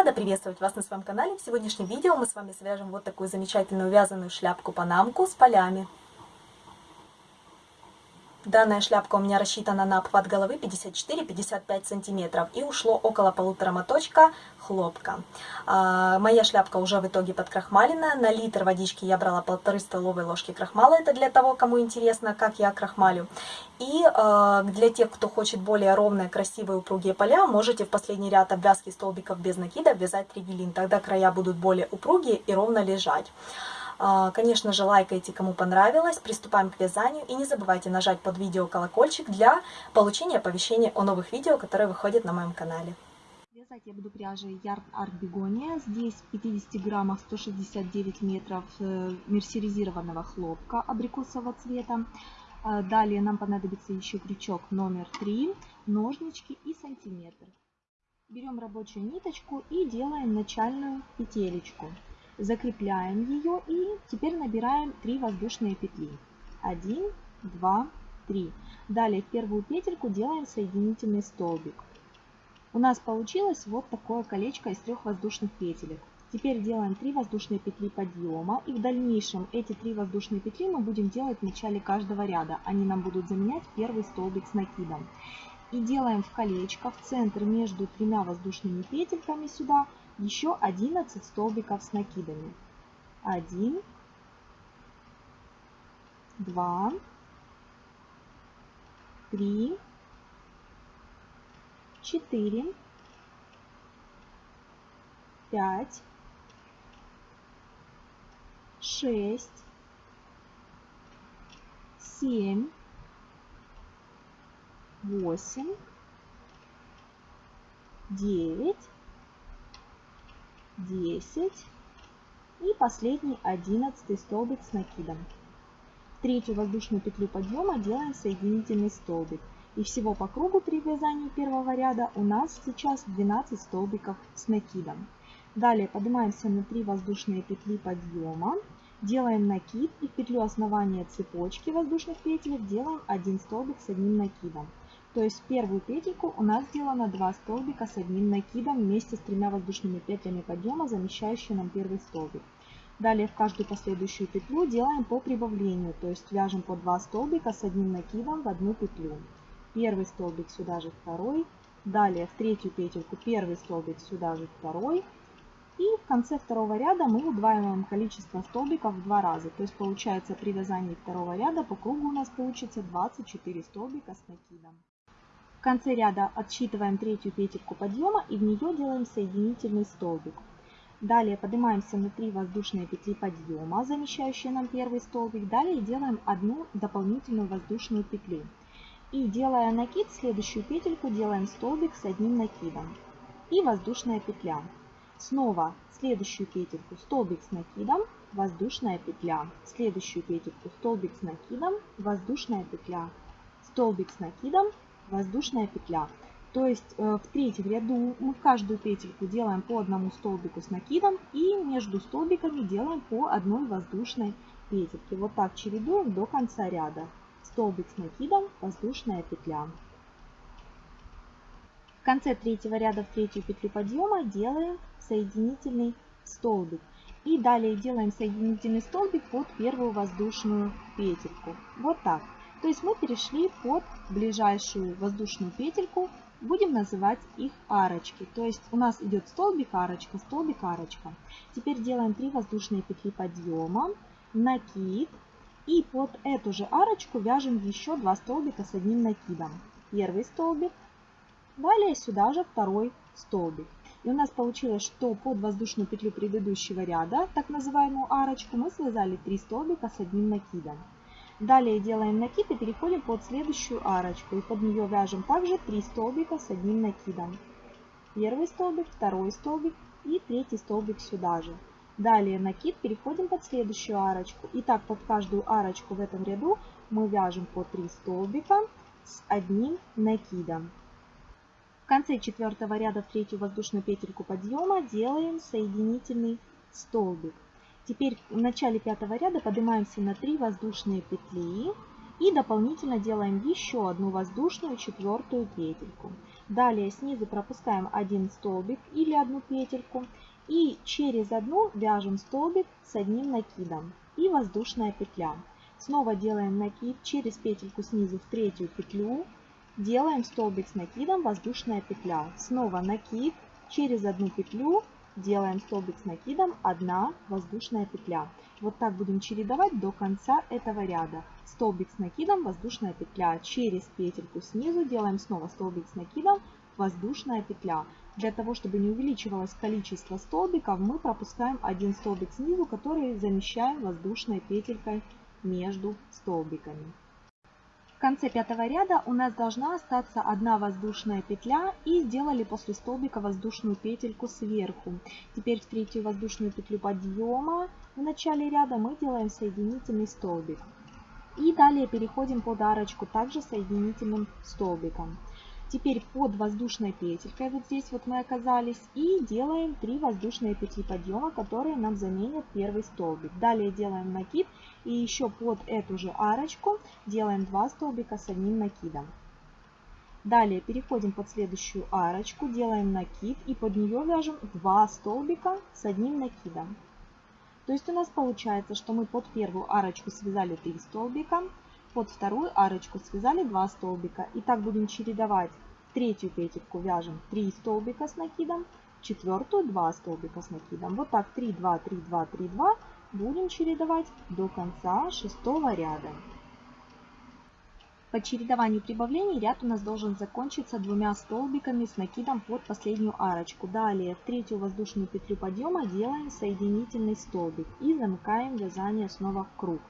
Рада приветствовать вас на своем канале. В сегодняшнем видео мы с вами свяжем вот такую замечательную вязаную шляпку-панамку с полями. Данная шляпка у меня рассчитана на обхват головы 54-55 сантиметров и ушло около полутора моточка хлопка. А, моя шляпка уже в итоге подкрахмалена. На литр водички я брала полторы столовые ложки крахмала. Это для того, кому интересно, как я крахмалю. И э, для тех, кто хочет более ровные, красивые, упругие поля, можете в последний ряд обвязки столбиков без накида вязать тригелин. Тогда края будут более упругие и ровно лежать. А, конечно же, лайкайте, кому понравилось, приступаем к вязанию и не забывайте нажать под видео колокольчик для получения оповещения о новых видео, которые выходят на моем канале. Вязать я буду пряжей Yarn Art Begonia. Здесь в 50 граммах 169 метров э, мерсеризированного хлопка абрикосового цвета. А, далее нам понадобится еще крючок номер 3, ножнички и сантиметр. Берем рабочую ниточку и делаем начальную петелечку закрепляем ее и теперь набираем 3 воздушные петли. 1, 2, 3. Далее в первую петельку делаем соединительный столбик. У нас получилось вот такое колечко из трех воздушных петелек. Теперь делаем 3 воздушные петли подъема и в дальнейшем эти 3 воздушные петли мы будем делать в начале каждого ряда. Они нам будут заменять первый столбик с накидом. И делаем в колечко в центр между тремя воздушными петельками сюда еще 11 столбиков с накидами. 1, 2, 3, 4, 5, 6, 7, 8, 9, 10 и последний 11 столбик с накидом. В третью воздушную петлю подъема делаем соединительный столбик. И всего по кругу при вязании первого ряда у нас сейчас 12 столбиков с накидом. Далее поднимаемся на 3 воздушные петли подъема, делаем накид и в петлю основания цепочки воздушных петель делаем 1 столбик с одним накидом. То есть первую петельку у нас сделано 2 столбика с одним накидом вместе с тремя воздушными петлями подъема, замещающие нам первый столбик. Далее в каждую последующую петлю делаем по прибавлению, то есть вяжем по 2 столбика с одним накидом в одну петлю. Первый столбик сюда же второй, далее в третью петельку первый столбик сюда же второй. И в конце второго ряда мы удваиваем количество столбиков в два раза. То есть получается при вязании второго ряда по кругу у нас получится 24 столбика с накидом. В конце ряда отсчитываем третью петельку подъема и в нее делаем соединительный столбик. Далее поднимаемся на 3 воздушные петли подъема, замещающие нам первый столбик. Далее делаем одну дополнительную воздушную петлю. И делая накид, следующую петельку делаем столбик с одним накидом. И воздушная петля. Снова следующую петельку столбик с накидом, воздушная петля. Следующую петельку столбик с накидом, воздушная петля. Столбик с накидом, воздушная петля. То есть э, в третьем ряду мы каждую петельку делаем по одному столбику с накидом и между столбиками делаем по одной воздушной петельке. Вот так чередуем до конца ряда. Столбик с накидом, воздушная петля. В конце третьего ряда в третью петлю подъема делаем соединительный столбик. И далее делаем соединительный столбик под первую воздушную петельку. Вот так. То есть мы перешли под ближайшую воздушную петельку, будем называть их арочки. То есть у нас идет столбик, арочка, столбик, арочка. Теперь делаем 3 воздушные петли подъема, накид. И под эту же арочку вяжем еще 2 столбика с одним накидом. Первый столбик, далее сюда же второй столбик. И у нас получилось, что под воздушную петлю предыдущего ряда, так называемую арочку, мы связали 3 столбика с одним накидом. Далее делаем накид и переходим под следующую арочку. И под нее вяжем также 3 столбика с одним накидом. Первый столбик, второй столбик и третий столбик сюда же. Далее накид, переходим под следующую арочку. И так под каждую арочку в этом ряду мы вяжем по 3 столбика с одним накидом. В конце четвертого ряда в третью воздушную петельку подъема делаем соединительный столбик. Теперь в начале пятого ряда поднимаемся на 3 воздушные петли и дополнительно делаем еще одну воздушную четвертую петельку. Далее снизу пропускаем один столбик или одну петельку. И через одну вяжем столбик с одним накидом. И воздушная петля. Снова делаем накид через петельку снизу в третью петлю. Делаем столбик с накидом, воздушная петля. Снова накид, через одну петлю делаем столбик с накидом, одна воздушная петля. Вот так будем чередовать до конца этого ряда. Столбик с накидом, воздушная петля. Через петельку снизу делаем снова столбик с накидом, воздушная петля. Для того, чтобы не увеличивалось количество столбиков, мы пропускаем один столбик снизу, который замещаем воздушной петелькой между столбиками. В конце пятого ряда у нас должна остаться одна воздушная петля и сделали после столбика воздушную петельку сверху. Теперь в третью воздушную петлю подъема в начале ряда мы делаем соединительный столбик. И далее переходим под арочку также соединительным столбиком. Теперь под воздушной петелькой, вот здесь вот мы оказались, и делаем 3 воздушные петли подъема, которые нам заменят первый столбик. Далее делаем накид и еще под эту же арочку делаем 2 столбика с одним накидом. Далее переходим под следующую арочку, делаем накид и под нее вяжем 2 столбика с одним накидом. То есть у нас получается, что мы под первую арочку связали 3 столбика, под вторую арочку связали 2 столбика. И так будем чередовать. третью петельку вяжем 3 столбика с накидом, четвертую 2 столбика с накидом. Вот так 3, 2, 3, 2, 3, 2 будем чередовать до конца шестого ряда. По чередованию прибавлений ряд у нас должен закончиться двумя столбиками с накидом под последнюю арочку. Далее в третью воздушную петлю подъема делаем соединительный столбик и замыкаем вязание снова в круг.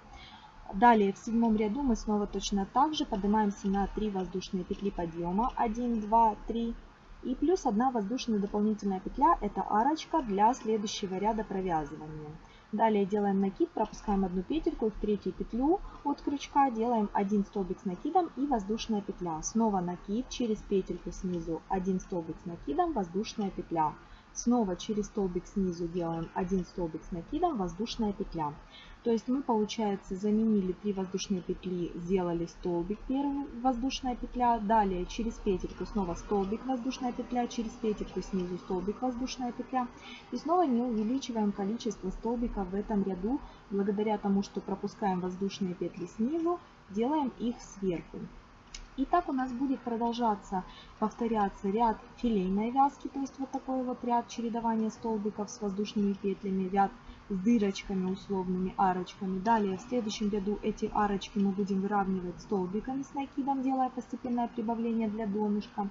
Далее в седьмом ряду мы снова точно так же поднимаемся на 3 воздушные петли подъема. 1, 2, 3. И плюс 1 воздушная дополнительная петля, это арочка для следующего ряда провязывания. Далее делаем накид, пропускаем одну петельку в третью петлю от крючка делаем один столбик с накидом и воздушная петля. Снова накид, через петельку снизу один столбик с накидом, воздушная петля. Снова через столбик снизу делаем один столбик с накидом, воздушная петля. То есть мы, получается, заменили 3 воздушные петли, сделали столбик, первый воздушная петля, далее через петельку снова столбик, воздушная петля, через петельку снизу столбик, воздушная петля. И снова не увеличиваем количество столбиков в этом ряду, благодаря тому, что пропускаем воздушные петли снизу, делаем их сверху. И так у нас будет продолжаться, повторяться ряд филейной вязки, то есть вот такой вот ряд чередования столбиков с воздушными петлями, ряд с дырочками условными, арочками. Далее в следующем ряду эти арочки мы будем выравнивать столбиками с накидом, делая постепенное прибавление для донышка.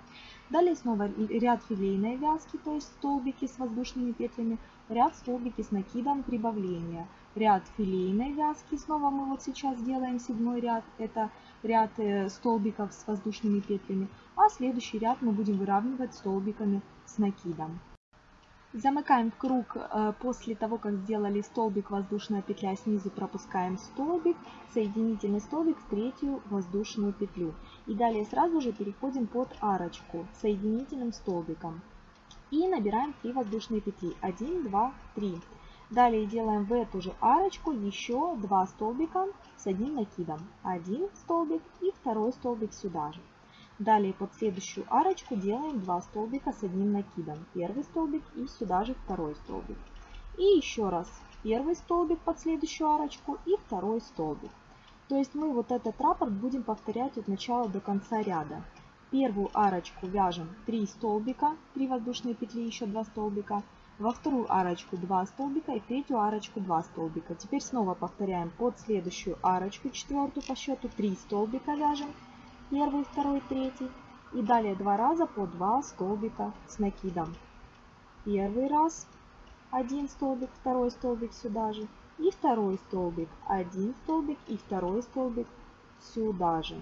Далее снова ряд филейной вязки, то есть столбики с воздушными петлями, ряд столбики с накидом прибавления. Ряд филейной вязки, снова мы вот сейчас делаем седьмой ряд, это ряд э, столбиков с воздушными петлями, а следующий ряд мы будем выравнивать столбиками с накидом. Замыкаем круг э, после того, как сделали столбик, воздушная петля, снизу пропускаем столбик, соединительный столбик в третью воздушную петлю. И далее сразу же переходим под арочку соединительным столбиком. И набираем 3 воздушные петли. 1, 2, 3. Далее делаем в эту же арочку еще 2 столбика с одним накидом. Один столбик и второй столбик сюда же. Далее под следующую арочку делаем 2 столбика с одним накидом. Первый столбик и сюда же второй столбик. И еще раз первый столбик под следующую арочку и второй столбик. То есть мы вот этот раппорт будем повторять от начала до конца ряда. Первую арочку вяжем 3 столбика, 3 воздушные петли, еще 2 столбика. Во вторую арочку 2 столбика и третью арочку 2 столбика. Теперь снова повторяем под следующую арочку, четвертую по счету, 3 столбика вяжем первый, второй, третий. И далее два раза по два столбика с накидом. Первый раз один столбик, второй столбик сюда же. И второй столбик, один столбик и второй столбик сюда же.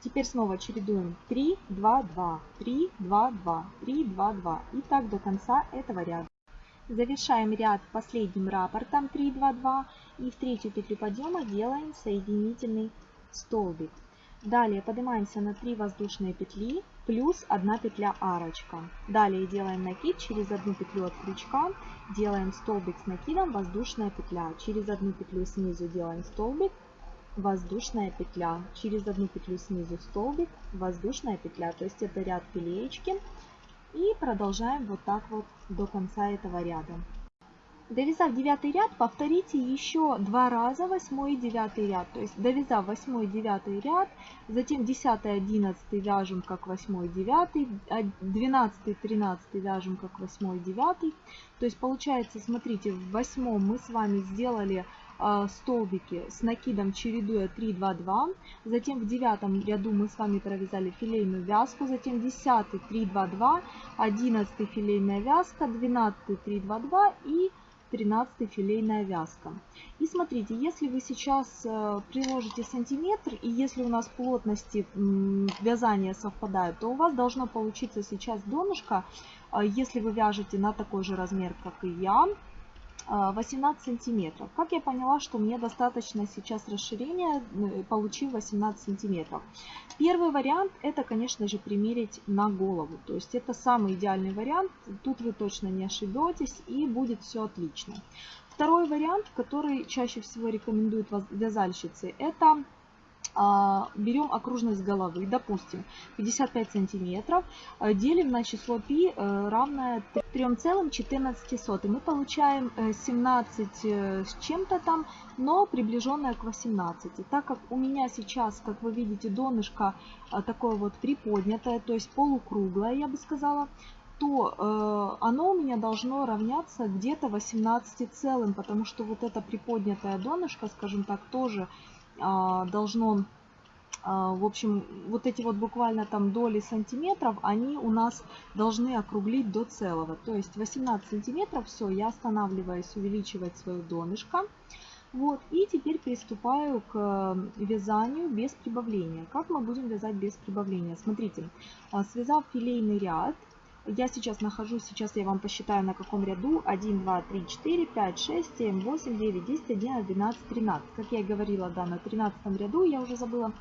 Теперь снова чередуем 3, 2, 2, 3, 2, 2, 3, 2, 2. И так до конца этого ряда. Завершаем ряд последним раппортом 3, 2, 2. И в третью петлю подъема делаем соединительный столбик. Далее поднимаемся на 3 воздушные петли плюс 1 петля арочка. Далее делаем накид через одну петлю от крючка, делаем столбик с накидом, воздушная петля. Через одну петлю снизу делаем столбик, воздушная петля. Через одну петлю снизу столбик, воздушная петля. То есть это ряд пилеечки. И продолжаем вот так вот до конца этого ряда. Довязав девятый ряд, повторите еще два раза восьмой и девятый ряд. То есть довязав восьмой и девятый ряд, затем десятый, одиннадцатый вяжем как восьмой и девятый, двенадцатый, тринадцатый вяжем как восьмой и девятый. То есть получается, смотрите, в восьмом мы с вами сделали э, столбики с накидом чередуя 3, 2, 2. Затем в девятом ряду мы с вами провязали филейную вязку. Затем десятый 3, 2, 2. Одиннадцатый филейная вязка. Двенадцатый 3, 2, 2. И 13 филейная вязка. И смотрите, если вы сейчас э, приложите сантиметр, и если у нас плотности вязания совпадают, то у вас должно получиться сейчас донышко, э, если вы вяжете на такой же размер, как и я, 18 а, сантиметров. Как я поняла, что мне достаточно сейчас расширения, э, получив 18 сантиметров. Первый вариант это, конечно же, примерить на голову. То есть это самый идеальный вариант. Тут вы точно не ошибетесь и будет все отлично. Второй вариант, который чаще всего рекомендуют вязальщицы, это берем окружность головы, допустим, 55 сантиметров, а, делим на число π э, равное 3,14. Мы получаем 17 э, э, с чем-то там, но приближенное к 18. Так как у меня сейчас, как вы видите, донышко такое вот приподнятое, то есть полукруглое, я бы сказала, то э, оно у меня должно равняться где-то 18 целым, потому что вот это приподнятое донышко, скажем так, тоже а, должно, а, в общем, вот эти вот буквально там доли сантиметров, они у нас должны округлить до целого. То есть 18 сантиметров, все, я останавливаюсь увеличивать свое донышко. Вот, и теперь приступаю к э, вязанию без прибавления. Как мы будем вязать без прибавления? Смотрите, а, связав филейный ряд, я сейчас нахожусь, сейчас я вам посчитаю на каком ряду. 1, 2, 3, 4, 5, 6, 7, 8, 9, 10, 11, 12, 13. Как я и говорила, да, на 13 ряду, я уже забыла.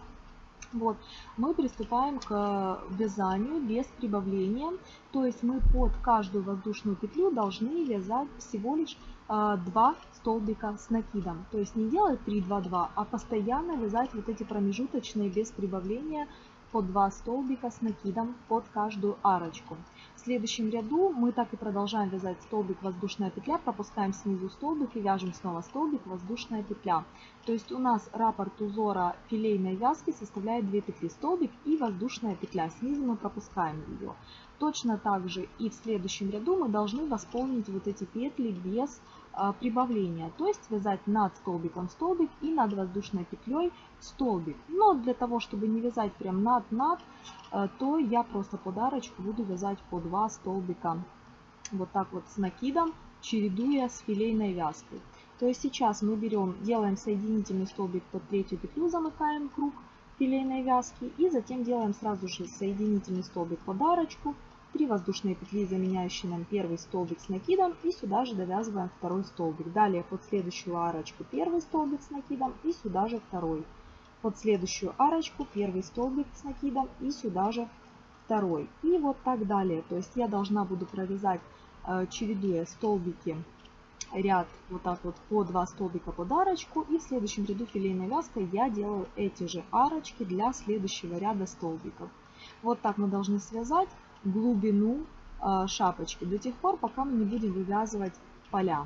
Вот, мы приступаем к вязанию без прибавления. То есть мы под каждую воздушную петлю должны вязать всего лишь э, 2 столбика с накидом. То есть не делать 3, 2, 2, а постоянно вязать вот эти промежуточные без прибавления по 2 столбика с накидом под каждую арочку. В следующем ряду мы так и продолжаем вязать столбик воздушная петля, пропускаем снизу столбик и вяжем снова столбик воздушная петля. То есть у нас раппорт узора филейной вязки составляет 2 петли столбик и воздушная петля. Снизу мы пропускаем ее. Точно так же и в следующем ряду мы должны восполнить вот эти петли без прибавления, то есть связать над столбиком столбик и над воздушной петлей столбик. Но для того, чтобы не вязать прям над-над, э, то я просто подарочку буду вязать по 2 столбика вот так вот с накидом, чередуя с филейной вязкой. То есть сейчас мы берем, делаем соединительный столбик под третью петлю, замыкаем круг филейной вязки и затем делаем сразу же соединительный столбик подарочку 3 воздушные петли, заменяющие нам первый столбик с накидом, и сюда же довязываем второй столбик. Далее под следующую арочку первый столбик с накидом и сюда же второй. Под следующую арочку первый столбик с накидом и сюда же второй. И вот так далее. То есть я должна буду провязать, э, чередуя столбики, ряд вот так вот по 2 столбика под арочку. И в следующем ряду филейной вязкой я делаю эти же арочки для следующего ряда столбиков. Вот так мы должны связать глубину а, шапочки до тех пор, пока мы не будем вывязывать поля.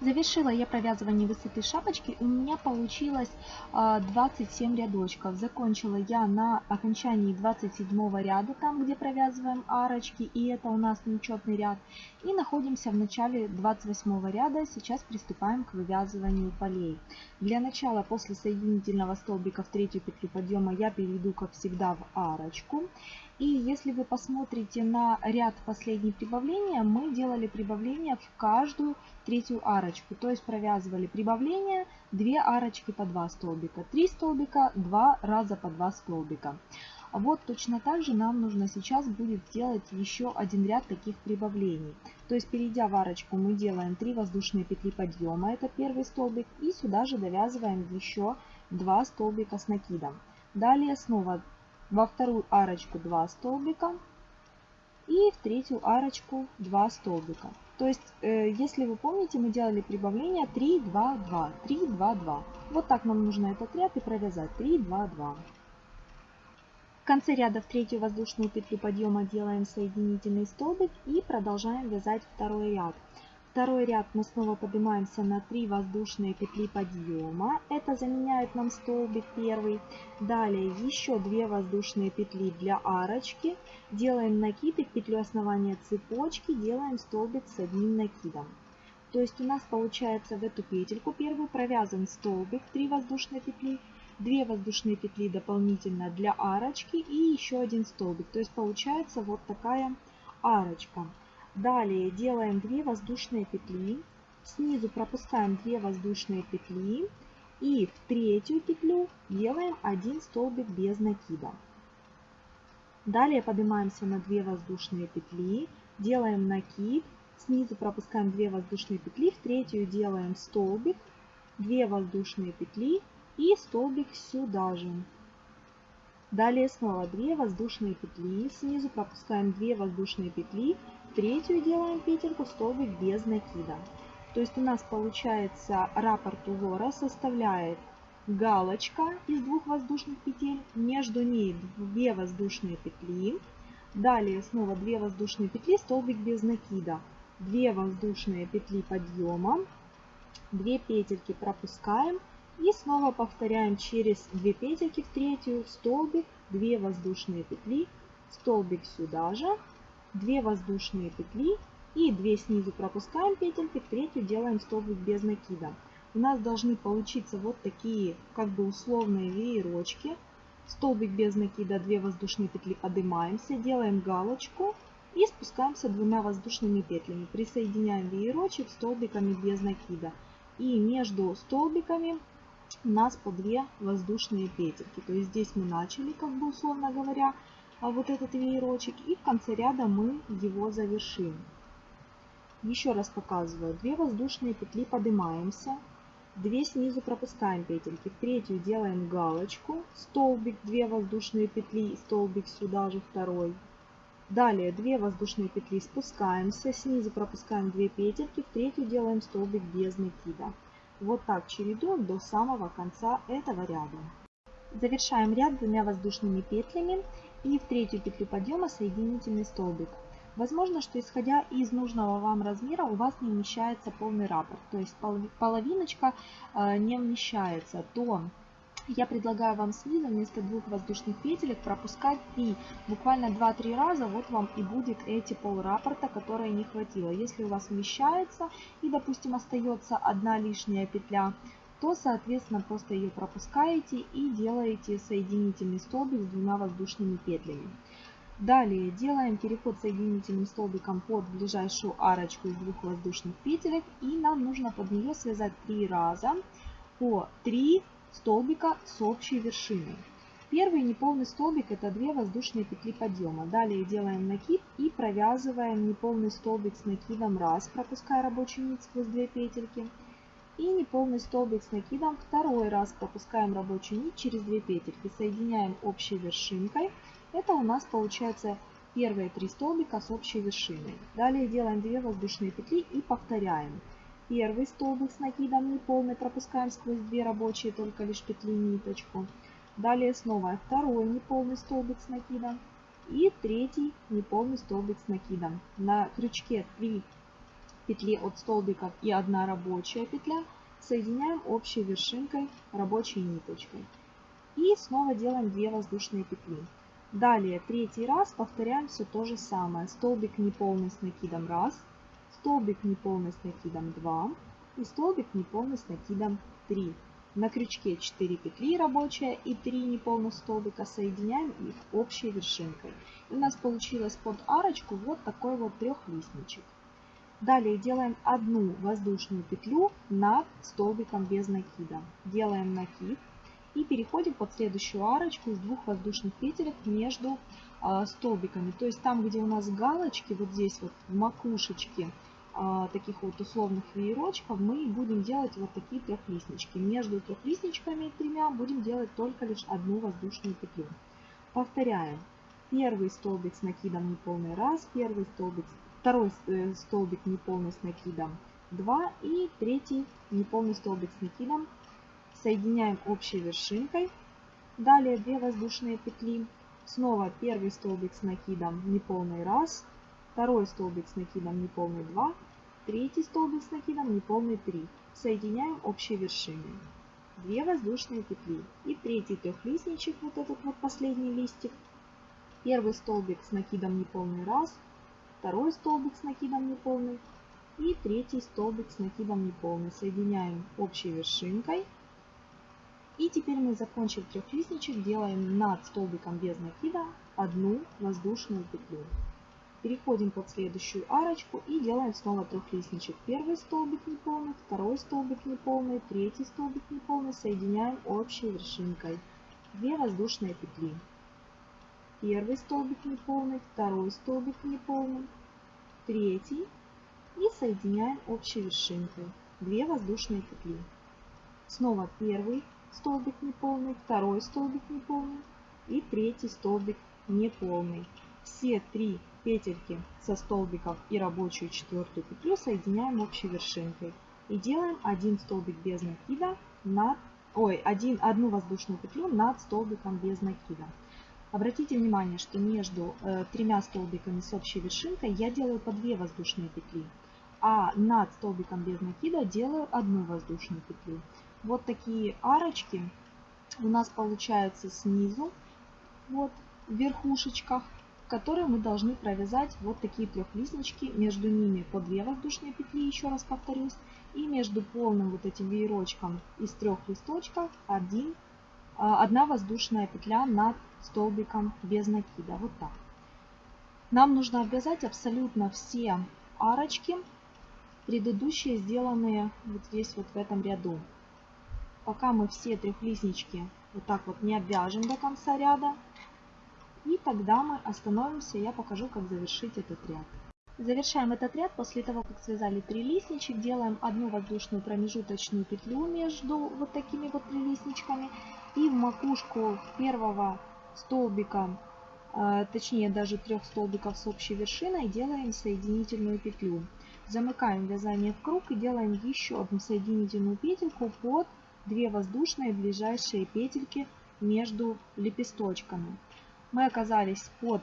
Завершила я провязывание высоты шапочки. У меня получилось 27 а, рядочков. Закончила я на окончании 27 ряда, там где провязываем арочки. И это у нас нечетный ряд. И находимся в начале 28 ряда. Сейчас приступаем к вывязыванию полей. Для начала после соединительного столбика в третью петлю подъема я перейду, как всегда, в арочку. И если вы посмотрите на ряд последней прибавления, мы делали прибавление в каждую третью арочку. То есть провязывали прибавление 2 арочки по 2 столбика, 3 столбика, 2 раза по 2 столбика. Вот точно так же нам нужно сейчас будет сделать еще один ряд таких прибавлений. То есть перейдя в арочку мы делаем 3 воздушные петли подъема, это первый столбик, и сюда же довязываем еще 2 столбика с накидом. Далее снова во вторую арочку 2 столбика и в третью арочку 2 столбика. То есть, э, если вы помните, мы делали прибавление 3, 2, 2, 3, 2, 2. Вот так нам нужно этот ряд и провязать 3, 2, 2. В конце ряда в третью воздушную петлю подъема делаем соединительный столбик и продолжаем вязать второй ряд. Второй ряд мы снова поднимаемся на 3 воздушные петли подъема. Это заменяет нам столбик первый. Далее еще 2 воздушные петли для арочки. Делаем накид и в петлю основания цепочки делаем столбик с одним накидом. То есть у нас получается в эту петельку первую провязан столбик 3 воздушные петли, 2 воздушные петли дополнительно для арочки и еще один столбик. То есть получается вот такая арочка. Далее делаем 2 воздушные петли. Снизу пропускаем 2 воздушные петли. И в третью петлю делаем 1 столбик без накида. Далее поднимаемся на 2 воздушные петли. Делаем накид. Снизу пропускаем 2 воздушные петли. В третью делаем столбик. 2 воздушные петли и столбик сюда же. Далее снова 2 воздушные петли. Снизу пропускаем 2 воздушные петли третью делаем петельку столбик без накида. То есть у нас получается раппорт узора составляет галочка из двух воздушных петель, между ней 2 воздушные петли, далее снова 2 воздушные петли, столбик без накида, 2 воздушные петли подъема, 2 петельки пропускаем и снова повторяем через 2 петельки в третью, столбик, 2 воздушные петли, столбик сюда же, 2 воздушные петли и 2 снизу пропускаем петельки, третью делаем столбик без накида. У нас должны получиться вот такие как бы условные веерочки. Столбик без накида, 2 воздушные петли поднимаемся, делаем галочку и спускаемся двумя воздушными петлями. Присоединяем веерочек столбиками без накида. И между столбиками у нас по 2 воздушные петельки. То есть здесь мы начали, как бы условно говоря, вот этот веерочек и в конце ряда мы его завершим. Еще раз показываю. 2 воздушные петли поднимаемся, 2 снизу пропускаем петельки, в третью делаем галочку, столбик, 2 воздушные петли, столбик сюда же второй. Далее 2 воздушные петли спускаемся, снизу пропускаем 2 петельки, в третью делаем столбик без накида. Вот так чередуем до самого конца этого ряда. Завершаем ряд двумя воздушными петлями и в третью петлю подъема соединительный столбик. Возможно, что исходя из нужного вам размера у вас не вмещается полный раппорт, то есть половиночка э, не вмещается, то я предлагаю вам снизу вместо двух воздушных петелек пропускать 3, буквально 2-3 раза, вот вам и будет эти пол раппорта, которые не хватило. Если у вас вмещается и, допустим, остается одна лишняя петля, то, соответственно, просто ее пропускаете и делаете соединительный столбик с двумя воздушными петлями. Далее делаем переход соединительным столбиком под ближайшую арочку из двух воздушных петелек и нам нужно под нее связать три раза по 3 столбика с общей вершиной. Первый неполный столбик это 2 воздушные петли подъема. Далее делаем накид и провязываем неполный столбик с накидом раз, пропуская рабочую нить сквозь 2 петельки. И неполный столбик с накидом второй раз пропускаем рабочую нить через две петельки, соединяем общей вершинкой. Это у нас получается первые три столбика с общей вершиной. Далее делаем 2 воздушные петли и повторяем. Первый столбик с накидом неполный пропускаем сквозь 2 рабочие, только лишь петли ниточку. Далее снова второй неполный столбик с накидом. И третий неполный столбик с накидом. На крючке 3 петли от столбиков и одна рабочая петля соединяем общей вершинкой рабочей ниточкой. И снова делаем 2 воздушные петли. Далее третий раз повторяем все то же самое. Столбик неполный с накидом 1, столбик неполный с накидом 2 и столбик неполный с накидом 3. На крючке 4 петли рабочая и 3 неполных столбика соединяем их общей вершинкой. И у нас получилось под арочку вот такой вот трехлистничек. Далее делаем одну воздушную петлю над столбиком без накида. Делаем накид и переходим под следующую арочку из двух воздушных петелек между э, столбиками. То есть там, где у нас галочки, вот здесь вот в макушечке э, таких вот условных веерочков, мы будем делать вот такие трехлистнички. Между трехлистничками тремя будем делать только лишь одну воздушную петлю. Повторяем. Первый столбик с накидом неполный раз, первый столбик второй э, столбик неполный с накидом 2 и третий неполный столбик с накидом соединяем общей вершинкой. Далее 2 воздушные петли. Снова первый столбик с накидом неполный раз, второй столбик с накидом неполный 2, третий столбик с накидом неполный 3. Соединяем общей вершиной. 2 воздушные петли и третий трехлистничек, вот этот вот последний листик. Первый столбик с накидом неполный раз, второй столбик с накидом неполный и третий столбик с накидом неполный. Соединяем общей вершинкой и теперь мы, закончив трехлистничек, делаем над столбиком без накида одну воздушную петлю. Переходим под следующую арочку и делаем снова трехлистничек. Первый столбик неполный, второй столбик неполный, третий столбик неполный. Соединяем общей вершинкой. Две воздушные петли. Первый столбик неполный, второй столбик неполный, третий. И соединяем общей вершинкой. Две воздушные петли. Снова первый столбик неполный, второй столбик неполный и третий столбик неполный. Все три петельки со столбиков и рабочую четвертую петлю соединяем общей вершинкой. И делаем один столбик без накида над, ой, один, одну воздушную петлю над столбиком без накида. Обратите внимание, что между э, тремя столбиками с общей вершинкой я делаю по 2 воздушные петли, а над столбиком без накида делаю одну воздушную петлю. Вот такие арочки у нас получаются снизу, вот в верхушечках, которые мы должны провязать вот такие трехлистнички. Между ними по 2 воздушные петли, еще раз повторюсь. И между полным вот этим веерочком из трех листочков один, одна воздушная петля над столбиком без накида. Вот так. Нам нужно обвязать абсолютно все арочки, предыдущие сделанные вот здесь вот в этом ряду пока мы все трехлистнички вот так вот не обвяжем до конца ряда. И тогда мы остановимся, я покажу, как завершить этот ряд. Завершаем этот ряд после того, как связали три листничек. Делаем одну воздушную промежуточную петлю между вот такими вот трилистничками. И в макушку первого столбика, э, точнее даже трех столбиков с общей вершиной, делаем соединительную петлю. Замыкаем вязание в круг и делаем еще одну соединительную петельку под 2 воздушные ближайшие петельки между лепесточками. Мы оказались под,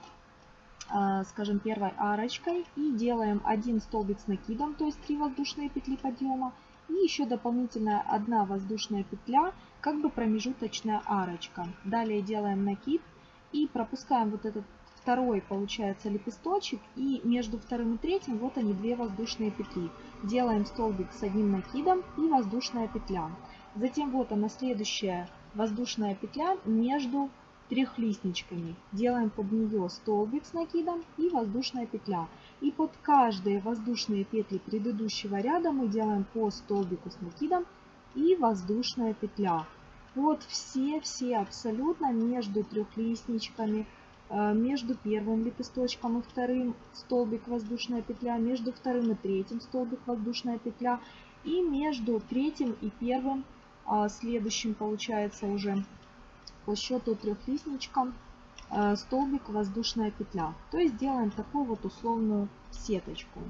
скажем, первой арочкой и делаем один столбик с накидом, то есть 3 воздушные петли подъема и еще дополнительная одна воздушная петля, как бы промежуточная арочка. Далее делаем накид и пропускаем вот этот второй, получается, лепесточек. И между вторым и третьим вот они, две воздушные петли. Делаем столбик с одним накидом и воздушная петля. Затем вот она следующая воздушная петля между трехлистничками. Делаем под нее столбик с накидом и воздушная петля. И под каждые воздушные петли предыдущего ряда мы делаем по столбику с накидом и воздушная петля. Вот все-все абсолютно между трехлистничками, э, между первым лепесточком и вторым столбик воздушная петля, между вторым и третьим столбик воздушная петля и между третьим и первым а следующим получается уже по счету трехлистничком э, столбик воздушная петля. То есть делаем такую вот условную сеточку.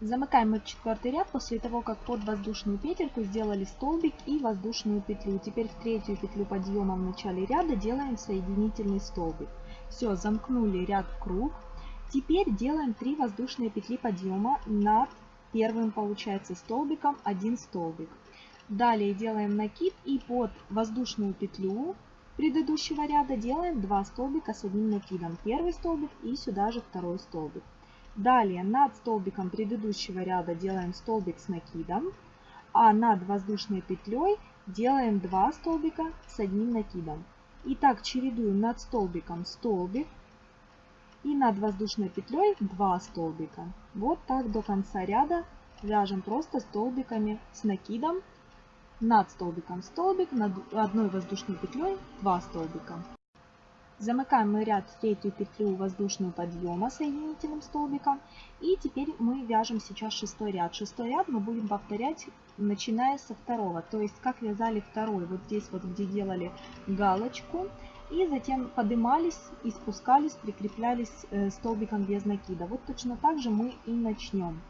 Замыкаем мы четвертый ряд после того, как под воздушную петельку сделали столбик и воздушную петлю. Теперь в третью петлю подъема в начале ряда делаем соединительный столбик. Все, замкнули ряд в круг. Теперь делаем 3 воздушные петли подъема над первым, получается, столбиком, один столбик. Далее делаем накид и под воздушную петлю предыдущего ряда делаем 2 столбика с одним накидом. Первый столбик и сюда же второй столбик. Далее над столбиком предыдущего ряда делаем столбик с накидом, а над воздушной петлей делаем 2 столбика с одним накидом. И так чередуем над столбиком столбик и над воздушной петлей 2 столбика. Вот так до конца ряда вяжем просто столбиками с накидом над столбиком столбик, над одной воздушной петлей 2 столбика. Замыкаем мы ряд в третью петлю воздушную подъема соединительным столбиком. И теперь мы вяжем сейчас шестой ряд. Шестой ряд мы будем повторять, начиная со второго. То есть, как вязали второй, вот здесь вот, где делали галочку. И затем поднимались и спускались, прикреплялись э, столбиком без накида. Вот точно так же мы и начнем.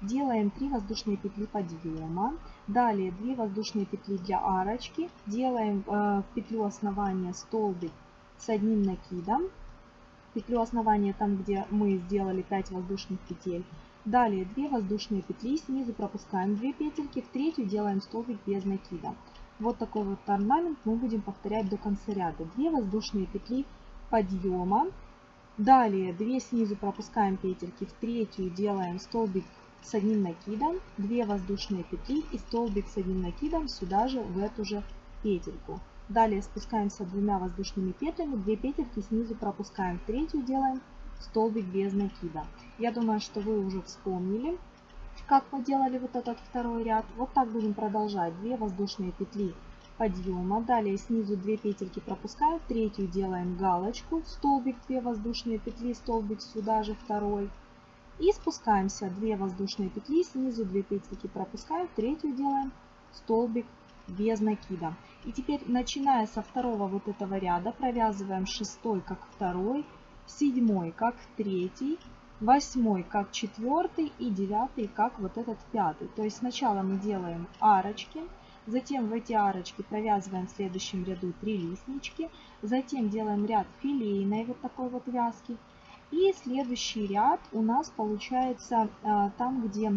Делаем 3 воздушные петли подъема. Далее 2 воздушные петли для арочки. Делаем э, в петлю основания столбик с одним накидом. Петлю основания там, где мы сделали 5 воздушных петель. Далее 2 воздушные петли, снизу пропускаем 2 петельки, в третью делаем столбик без накида. Вот такой вот орнамент мы будем повторять до конца ряда. 2 воздушные петли подъема. Далее 2 снизу пропускаем петельки, в третью делаем столбик с одним накидом, 2 воздушные петли и столбик с одним накидом сюда же в эту же петельку. Далее спускаемся двумя воздушными петлями, 2 петельки снизу пропускаем, третью делаем столбик без накида. Я думаю, что вы уже вспомнили, как мы делали вот этот второй ряд. Вот так будем продолжать. 2 воздушные петли подъема. Далее снизу 2 петельки пропускаем, третью делаем галочку, столбик 2 воздушные петли, столбик сюда же второй. И спускаемся 2 воздушные петли, снизу 2 петельки пропускаем, третью делаем столбик без накида. И теперь, начиная со второго вот этого ряда, провязываем шестой как второй, седьмой как третий, восьмой как четвертый и девятый как вот этот пятый. То есть сначала мы делаем арочки, затем в эти арочки провязываем в следующем ряду три листнички, затем делаем ряд филейной вот такой вот вязки, и следующий ряд у нас получается а, там, где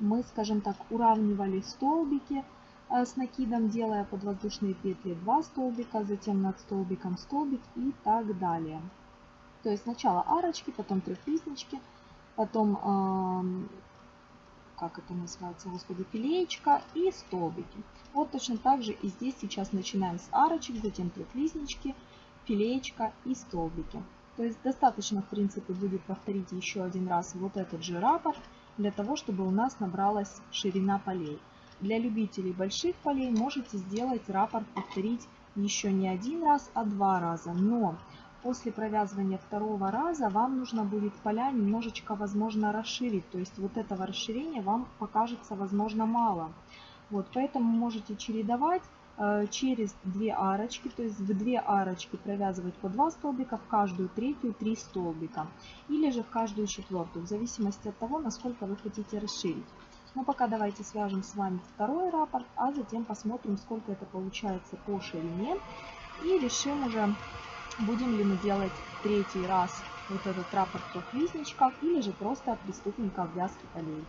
мы, скажем так, уравнивали столбики а, с накидом, делая под воздушные петли 2 столбика, затем над столбиком столбик и так далее. То есть сначала арочки, потом трехлистнички, потом, как это называется, господи, филеечка и столбики. Вот точно так же и здесь сейчас начинаем с арочек, затем трехлистнички, филеечка и столбики. То есть достаточно, в принципе, будет повторить еще один раз вот этот же раппорт, для того, чтобы у нас набралась ширина полей. Для любителей больших полей можете сделать раппорт повторить еще не один раз, а два раза. Но после провязывания второго раза вам нужно будет поля немножечко, возможно, расширить. То есть вот этого расширения вам покажется, возможно, мало. Вот, поэтому можете чередовать через две арочки, то есть в две арочки провязывать по 2 столбика, в каждую третью 3 столбика, или же в каждую четвертую, в зависимости от того, насколько вы хотите расширить. Но пока давайте свяжем с вами второй раппорт, а затем посмотрим, сколько это получается по ширине, и решим уже, будем ли мы делать третий раз вот этот раппорт в трех или же просто приступим к обвязке полей.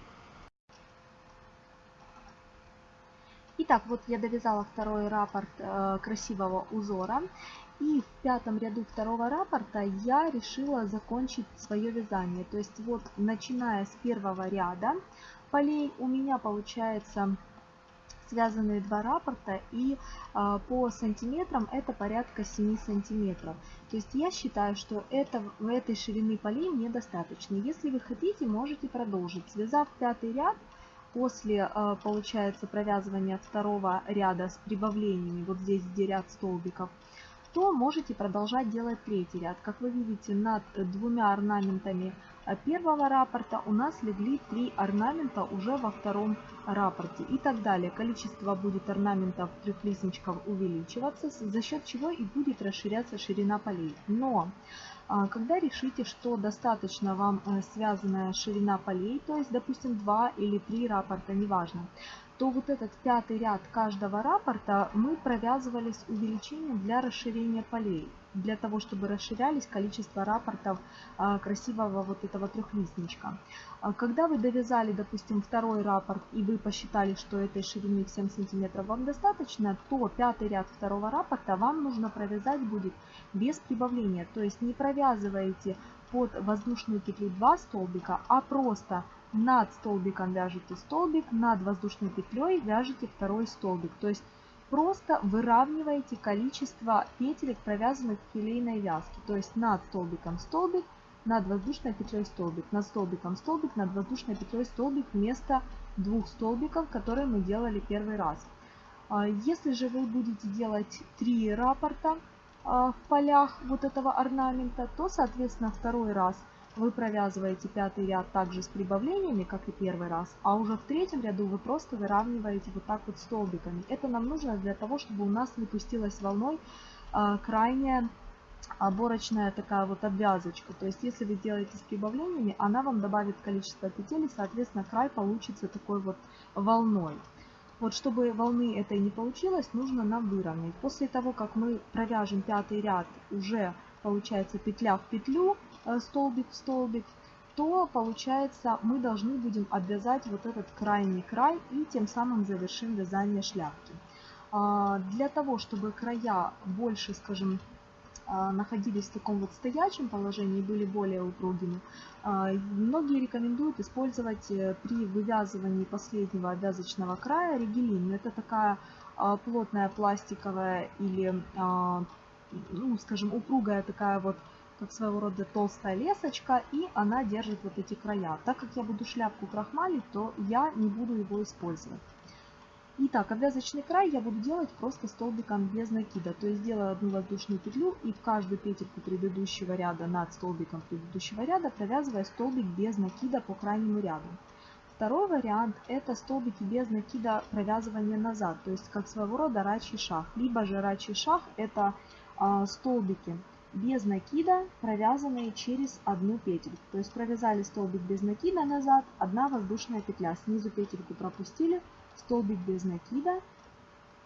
Итак, вот я довязала второй раппорт э, красивого узора. И в пятом ряду второго раппорта я решила закончить свое вязание. То есть вот начиная с первого ряда полей у меня получается связанные два раппорта и э, по сантиметрам это порядка 7 сантиметров. То есть я считаю, что это, в этой ширины полей мне достаточно. Если вы хотите, можете продолжить. Связав пятый ряд, После, э, получается, провязывания второго ряда с прибавлениями, вот здесь, где ряд столбиков, то можете продолжать делать третий ряд. Как вы видите, над двумя орнаментами э, первого раппорта у нас легли три орнамента уже во втором раппорте и так далее. Количество будет орнаментов трехлистничков увеличиваться, за счет чего и будет расширяться ширина полей. Но когда решите, что достаточно вам э, связанная ширина полей, то есть, допустим, 2 или 3 раппорта, неважно, то вот этот пятый ряд каждого раппорта мы провязывали с увеличением для расширения полей для того, чтобы расширялись количество рапортов а, красивого вот этого трехлистничка. А когда вы довязали, допустим, второй раппорт и вы посчитали, что этой ширины в 7 сантиметров вам достаточно, то пятый ряд второго раппорта вам нужно провязать будет без прибавления. То есть не провязываете под воздушную петлю 2 столбика, а просто над столбиком вяжете столбик, над воздушной петлей вяжете второй столбик. То есть просто выравниваете количество петелек, провязанных в филейной вязке. То есть над столбиком столбик, над воздушной петлей столбик, над столбиком столбик, над воздушной петлей столбик вместо двух столбиков, которые мы делали первый раз. А, если же вы будете делать три раппорта а, в полях вот этого орнамента, то, соответственно, второй раз – вы провязываете пятый ряд также с прибавлениями, как и первый раз, а уже в третьем ряду вы просто выравниваете вот так вот столбиками. Это нам нужно для того, чтобы у нас не пустилась волной а, крайняя оборочная такая вот обвязочка. То есть если вы делаете с прибавлениями, она вам добавит количество петель и, соответственно, край получится такой вот волной. Вот чтобы волны этой не получилось, нужно нам выровнять. После того, как мы провяжем пятый ряд, уже получается петля в петлю, столбик в столбик, то получается мы должны будем обвязать вот этот крайний край и тем самым завершим вязание шляпки. А, для того, чтобы края больше, скажем, а, находились в таком вот стоячем положении, были более упругими, а, многие рекомендуют использовать э, при вывязывании последнего обвязочного края ригелин. Это такая плотная пластиковая или, ну, скажем, упругая такая вот как своего рода толстая лесочка, и она держит вот эти края. Так как я буду шляпку крахмалить, то я не буду его использовать. Итак, обвязочный край я буду делать просто столбиком без накида. То есть делаю одну воздушную петлю и в каждую петельку предыдущего ряда над столбиком предыдущего ряда провязывая столбик без накида по крайнему ряду. Второй вариант это столбики без накида провязывания назад, то есть как своего рода рачий шаг. Либо же рачий шаг это а, столбики без накида, провязанные через одну петельку. То есть провязали столбик без накида назад, одна воздушная петля. Снизу петельку пропустили, столбик без накида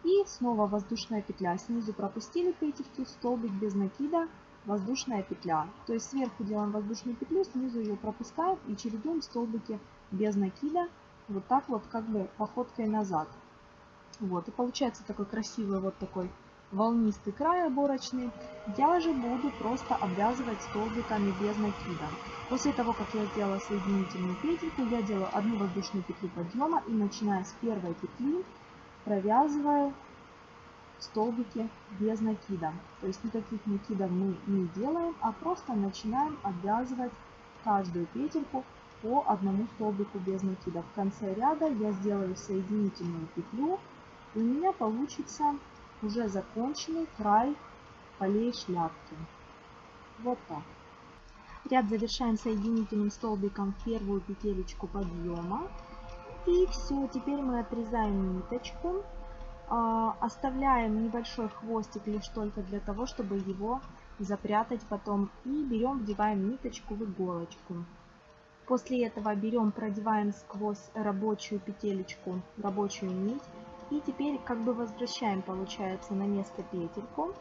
и снова воздушная петля. Снизу пропустили петельку, столбик без накида, воздушная петля. То есть сверху делаем воздушную петлю, снизу ее пропускаем и чередуем столбики без накида. Вот так вот как бы походкой назад. Вот и получается такой красивый вот такой волнистый край оборочный, я же буду просто обвязывать столбиками без накида. После того, как я сделала соединительную петельку, я делаю одну воздушную петлю подъема и начиная с первой петли провязываю столбики без накида. То есть никаких накидов мы не делаем, а просто начинаем обвязывать каждую петельку по одному столбику без накида. В конце ряда я сделаю соединительную петлю, и у меня получится уже законченный край полей шляпки. Вот так. Ряд завершаем соединительным столбиком первую петелечку подъема. И все, теперь мы отрезаем ниточку, э, оставляем небольшой хвостик лишь только для того, чтобы его запрятать потом. И берем, вдеваем ниточку в иголочку. После этого берем, продеваем сквозь рабочую петелечку, рабочую нить и теперь как бы возвращаем, получается, на место петельку.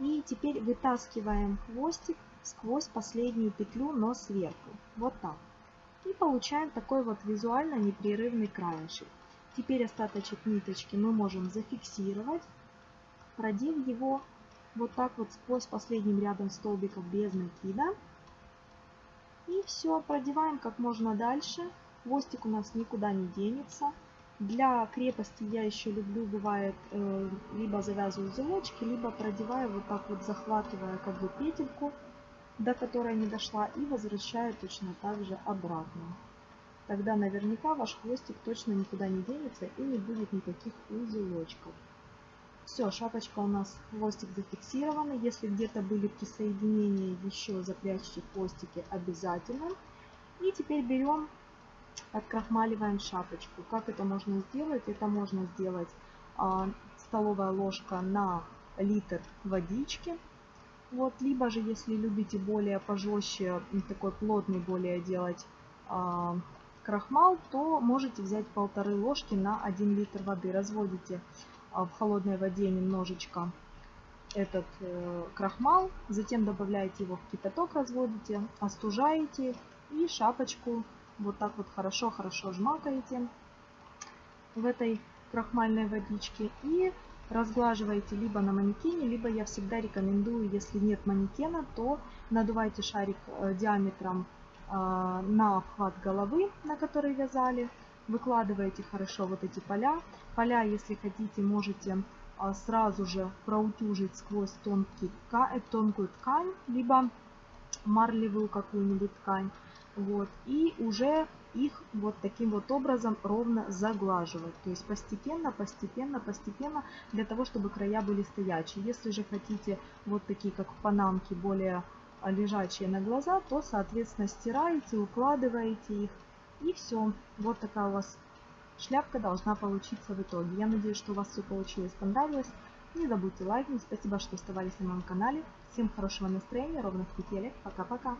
И теперь вытаскиваем хвостик сквозь последнюю петлю, но сверху. Вот так. И получаем такой вот визуально непрерывный краешек. Теперь остаточек ниточки мы можем зафиксировать, продев его вот так вот сквозь последним рядом столбиков без накида. И все, продеваем как можно дальше. Хвостик у нас никуда не денется. Для крепости я еще люблю, бывает, э, либо завязываю узелочки, либо продеваю вот так вот, захватывая как бы петельку, до которой не дошла, и возвращаю точно так же обратно. Тогда наверняка ваш хвостик точно никуда не денется и не будет никаких узелочков. Все, шапочка у нас, хвостик зафиксирован. Если где-то были присоединения, еще запрячьте хвостики обязательно. И теперь берем открахмаливаем шапочку. Как это можно сделать? Это можно сделать а, столовая ложка на литр водички. Вот, либо же, если любите более пожестче, такой плотный более делать а, крахмал, то можете взять полторы ложки на 1 литр воды. Разводите а, в холодной воде немножечко этот э, крахмал, затем добавляете его в кипяток, разводите, остужаете и шапочку вот так вот хорошо-хорошо жмакаете в этой крахмальной водичке и разглаживаете либо на манекене, либо я всегда рекомендую, если нет манекена, то надувайте шарик э, диаметром э, на обхват головы, на который вязали, выкладываете хорошо вот эти поля. Поля, если хотите, можете э, сразу же проутюжить сквозь тонкий, тонкую ткань, либо марлевую какую-нибудь ткань вот, и уже их вот таким вот образом ровно заглаживать. То есть постепенно, постепенно, постепенно, для того, чтобы края были стоячие. Если же хотите вот такие, как в панамке, более лежачие на глаза, то, соответственно, стираете, укладываете их. И все. Вот такая у вас шляпка должна получиться в итоге. Я надеюсь, что у вас все получилось, понравилось. Не забудьте лайкнуть. Спасибо, что оставались на моем канале. Всем хорошего настроения, ровных петелек. Пока-пока.